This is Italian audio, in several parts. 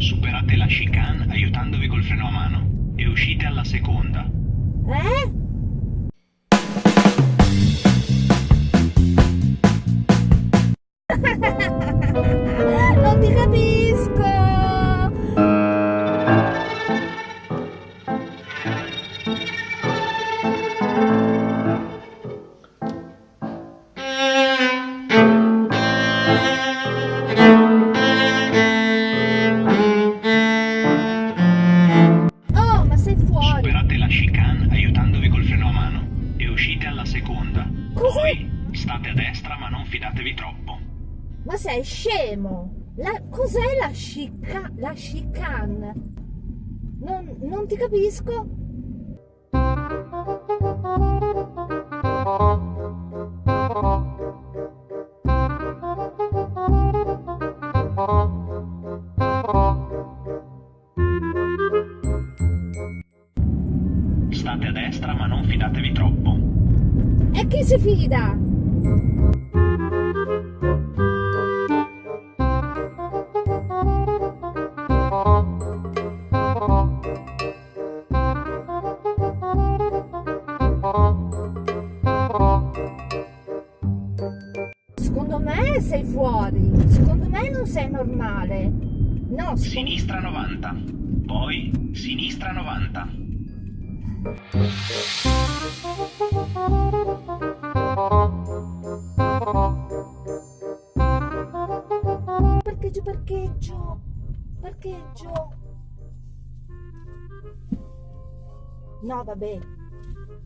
Superate la chicane aiutandovi col freno a mano e uscite alla seconda. Eh? Chicane aiutandovi col freno a mano e uscite alla seconda. Cos'è? Poi state a destra ma non fidatevi troppo. Ma sei scemo! La- cos'è la chica- la chicane? Non, non ti capisco. State si fida? Secondo me sei fuori. Secondo me non sei normale. No. Sinistra 90. Poi sinistra 90. No, vabbè,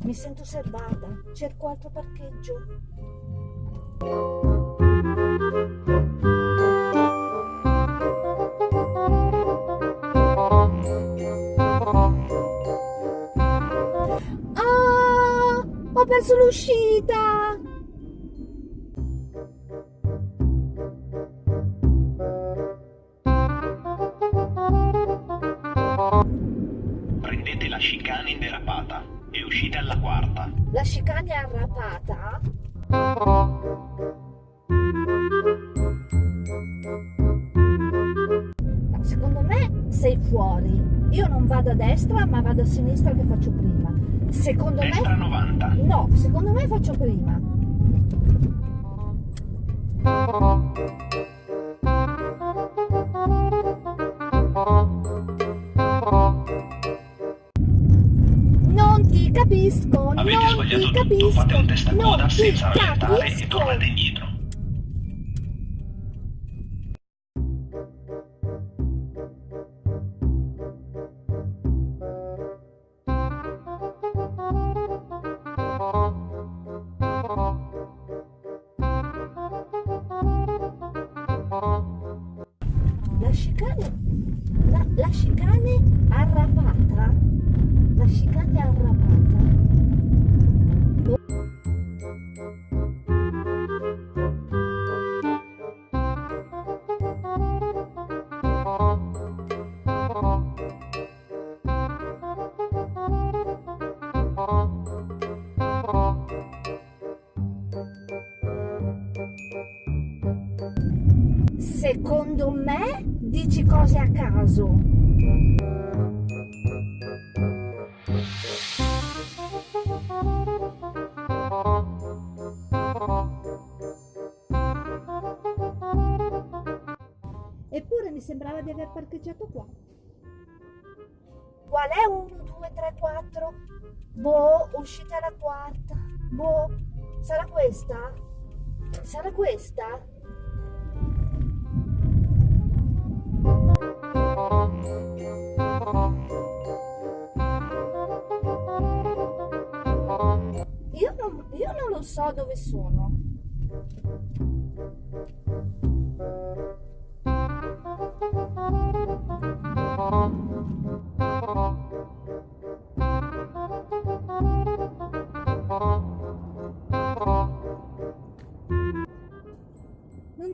mi sento osservata. Cerco altro parcheggio. Ah, ho perso l'uscita. Chicane in derapata e uscite alla quarta. La chicane è arrapata. No, secondo me sei fuori. Io non vado a destra, ma vado a sinistra che faccio prima. Secondo Destra me 90. No, secondo me faccio prima. Non ti capisco, Avete non sbagliato ti tutto, capisco. fate un testacoda non ti senza rallentare e tornate indietro. La chicane, la, la chicane arrapata, la chicane arrapata. Secondo me dici cose a caso. Sembrava di aver parcheggiato qua. Qual è 1, 2, 3, 4? Boh, uscita la quarta. Boh, sarà questa? Sarà questa? Io non, io non lo so dove sono.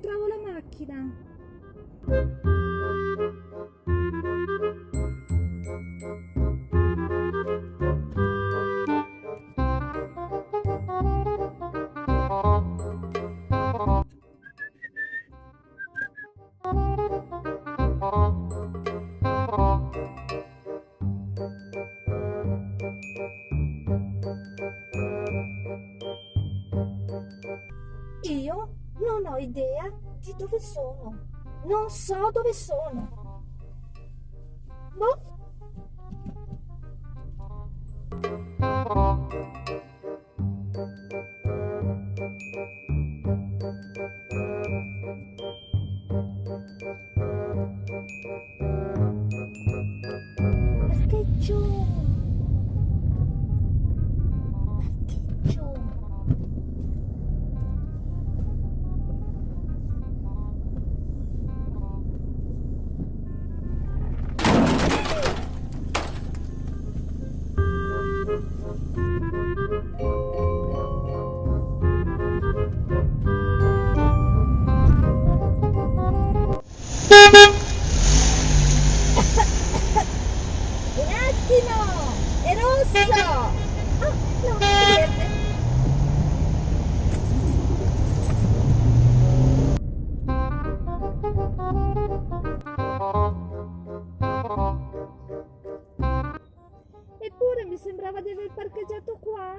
Non trovo la macchina. Dove sono. Non so dove sono. Boh. Eppure mi sembrava di aver parcheggiato qua.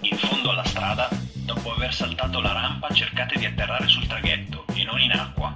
In fondo alla strada, dopo aver saltato la rampa, cercate di atterrare sul traghetto e non in acqua.